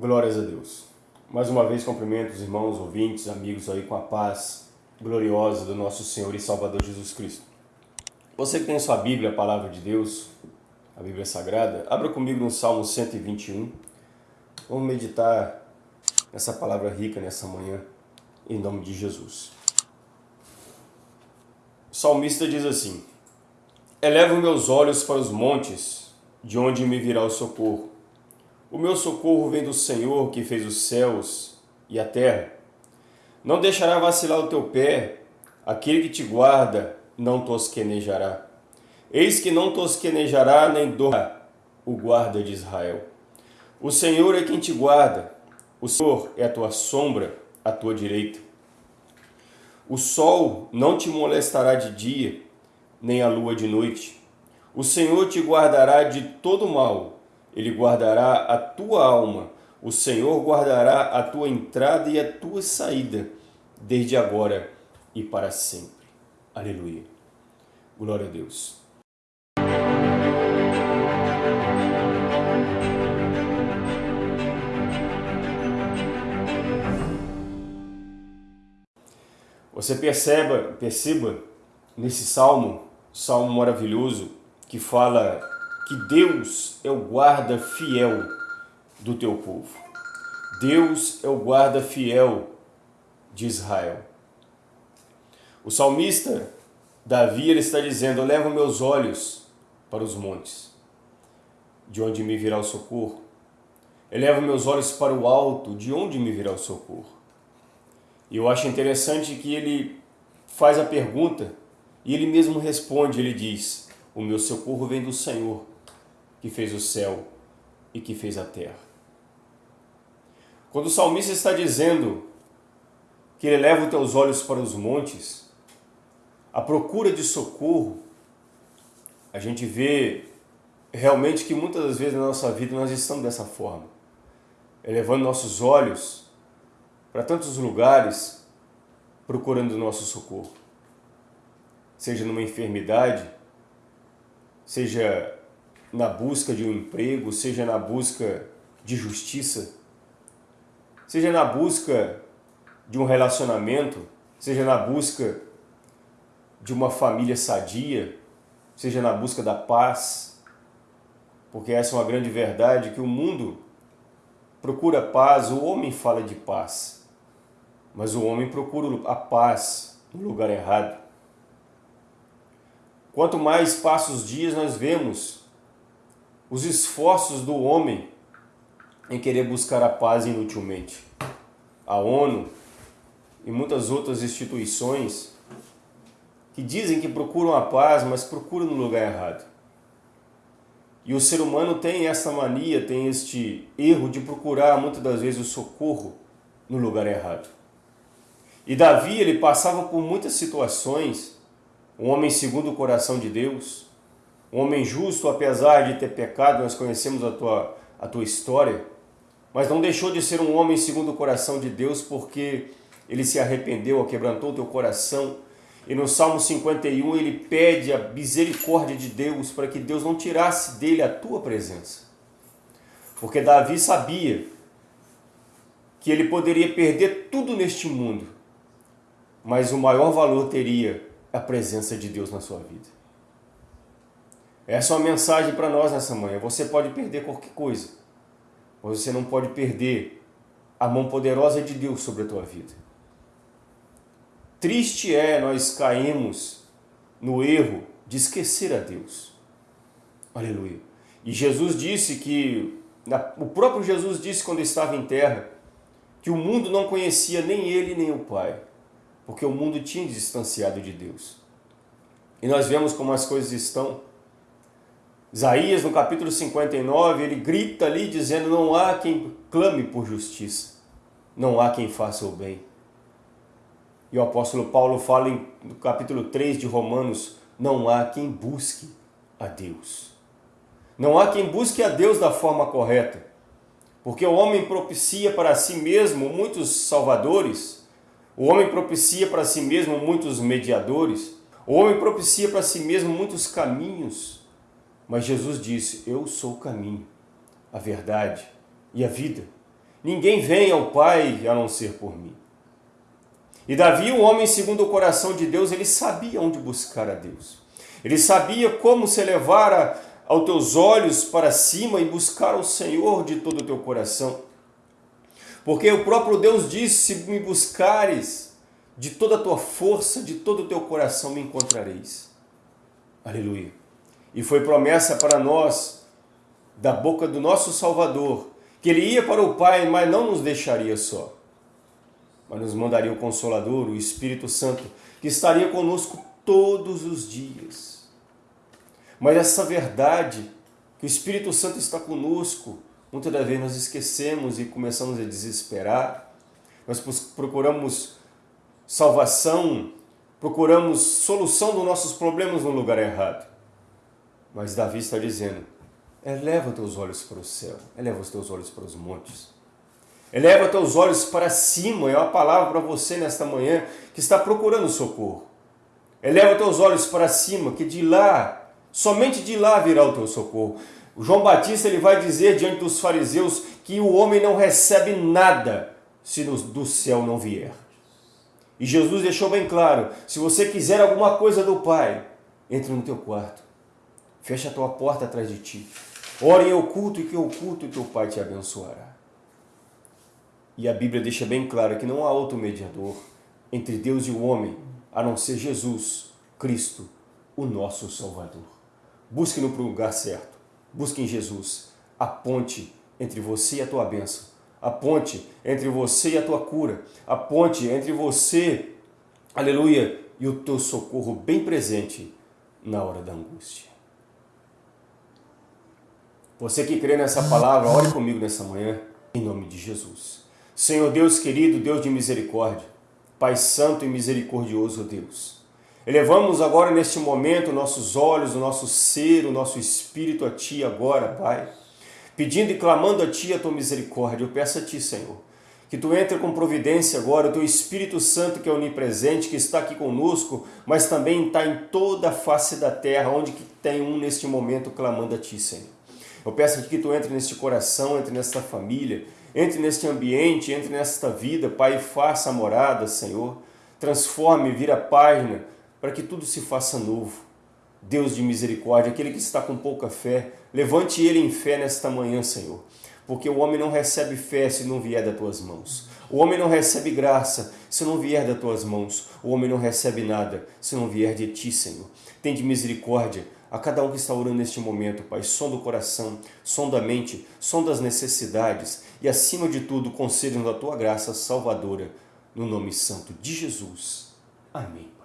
Glórias a Deus. Mais uma vez cumprimento os irmãos, ouvintes, amigos aí com a paz gloriosa do nosso Senhor e Salvador Jesus Cristo. Você que tem sua Bíblia, a Palavra de Deus, a Bíblia Sagrada, abra comigo no Salmo 121. Vamos meditar nessa palavra rica nessa manhã, em nome de Jesus. O salmista diz assim, Elevo meus olhos para os montes, de onde me virá o socorro. O meu socorro vem do Senhor que fez os céus e a terra. Não deixará vacilar o teu pé, aquele que te guarda não tosquenejará. Eis que não tosquenejará nem dormirá o guarda de Israel. O Senhor é quem te guarda, o Senhor é a tua sombra, à tua direita. O sol não te molestará de dia, nem a lua de noite. O Senhor te guardará de todo mal ele guardará a tua alma. O Senhor guardará a tua entrada e a tua saída, desde agora e para sempre. Aleluia. Glória a Deus. Você perceba, perceba nesse salmo, salmo maravilhoso, que fala que Deus é o guarda fiel do teu povo. Deus é o guarda fiel de Israel. O salmista Davi ele está dizendo, levo meus olhos para os montes, de onde me virá o socorro. Elevo meus olhos para o alto, de onde me virá o socorro. E eu acho interessante que ele faz a pergunta e ele mesmo responde, ele diz, o meu socorro vem do Senhor, que fez o céu e que fez a terra. Quando o salmista está dizendo que ele leva os teus olhos para os montes, a procura de socorro, a gente vê realmente que muitas das vezes na nossa vida nós estamos dessa forma, elevando nossos olhos para tantos lugares, procurando o nosso socorro. Seja numa enfermidade, seja na busca de um emprego, seja na busca de justiça, seja na busca de um relacionamento, seja na busca de uma família sadia, seja na busca da paz, porque essa é uma grande verdade que o mundo procura paz, o homem fala de paz, mas o homem procura a paz no lugar errado. Quanto mais passam os dias, nós vemos os esforços do homem em querer buscar a paz inutilmente. A ONU e muitas outras instituições que dizem que procuram a paz, mas procuram no lugar errado. E o ser humano tem essa mania, tem este erro de procurar muitas das vezes o socorro no lugar errado. E Davi, ele passava por muitas situações, um homem segundo o coração de Deus, um homem justo, apesar de ter pecado, nós conhecemos a tua, a tua história, mas não deixou de ser um homem segundo o coração de Deus, porque ele se arrependeu, quebrantou o teu coração, e no Salmo 51 ele pede a misericórdia de Deus para que Deus não tirasse dele a tua presença. Porque Davi sabia que ele poderia perder tudo neste mundo, mas o maior valor teria a presença de Deus na sua vida. Essa é uma mensagem para nós nessa manhã. Você pode perder qualquer coisa, mas você não pode perder a mão poderosa de Deus sobre a tua vida. Triste é nós caímos no erro de esquecer a Deus. Aleluia. E Jesus disse que, o próprio Jesus disse quando estava em terra, que o mundo não conhecia nem ele nem o Pai, porque o mundo tinha distanciado de Deus. E nós vemos como as coisas estão Isaías, no capítulo 59, ele grita ali dizendo, não há quem clame por justiça, não há quem faça o bem. E o apóstolo Paulo fala em, no capítulo 3 de Romanos, não há quem busque a Deus. Não há quem busque a Deus da forma correta, porque o homem propicia para si mesmo muitos salvadores, o homem propicia para si mesmo muitos mediadores, o homem propicia para si mesmo muitos caminhos, mas Jesus disse, eu sou o caminho, a verdade e a vida. Ninguém vem ao Pai a não ser por mim. E Davi, o homem segundo o coração de Deus, ele sabia onde buscar a Deus. Ele sabia como se elevar aos teus olhos para cima e buscar o Senhor de todo o teu coração. Porque o próprio Deus disse: se me buscares de toda a tua força, de todo o teu coração, me encontrareis. Aleluia. E foi promessa para nós, da boca do nosso Salvador, que ele ia para o Pai, mas não nos deixaria só. Mas nos mandaria o Consolador, o Espírito Santo, que estaria conosco todos os dias. Mas essa verdade, que o Espírito Santo está conosco, muitas das vezes nós esquecemos e começamos a desesperar. Nós procuramos salvação, procuramos solução dos nossos problemas no lugar errado. Mas Davi está dizendo, eleva teus olhos para o céu, eleva os teus olhos para os montes. Eleva teus olhos para cima, é uma palavra para você nesta manhã que está procurando socorro. Eleva teus olhos para cima, que de lá, somente de lá virá o teu socorro. O João Batista ele vai dizer diante dos fariseus que o homem não recebe nada se do céu não vier. E Jesus deixou bem claro, se você quiser alguma coisa do Pai, entre no teu quarto, fecha a tua porta atrás de ti, ore em oculto e que oculto teu Pai te abençoará. E a Bíblia deixa bem claro que não há outro mediador entre Deus e o homem, a não ser Jesus, Cristo, o nosso Salvador. Busque no lugar certo. Busque em Jesus a ponte entre você e a tua bênção. A ponte entre você e a tua cura. A ponte entre você, aleluia, e o teu socorro bem presente na hora da angústia. Você que crê nessa palavra, ore comigo nessa manhã, em nome de Jesus. Senhor Deus querido, Deus de misericórdia, Pai Santo e misericordioso Deus. Elevamos agora neste momento nossos olhos, o nosso ser, o nosso espírito a Ti agora, Pai. Pedindo e clamando a Ti a Tua misericórdia. Eu peço a Ti, Senhor, que Tu entre com providência agora, o Teu Espírito Santo que é onipresente, que está aqui conosco, mas também está em toda a face da terra, onde que tem um neste momento clamando a Ti, Senhor. Eu peço que Tu entre neste coração, entre nesta família, entre neste ambiente, entre nesta vida, Pai, faça a morada, Senhor. Transforme, vira página, para que tudo se faça novo. Deus de misericórdia, aquele que está com pouca fé, levante ele em fé nesta manhã, Senhor. Porque o homem não recebe fé se não vier das tuas mãos. O homem não recebe graça se não vier das tuas mãos. O homem não recebe nada se não vier de ti, Senhor. Tem de misericórdia a cada um que está orando neste momento, Pai, som do coração, som da mente, som das necessidades e, acima de tudo, conceda-nos a Tua graça salvadora, no nome santo de Jesus. Amém.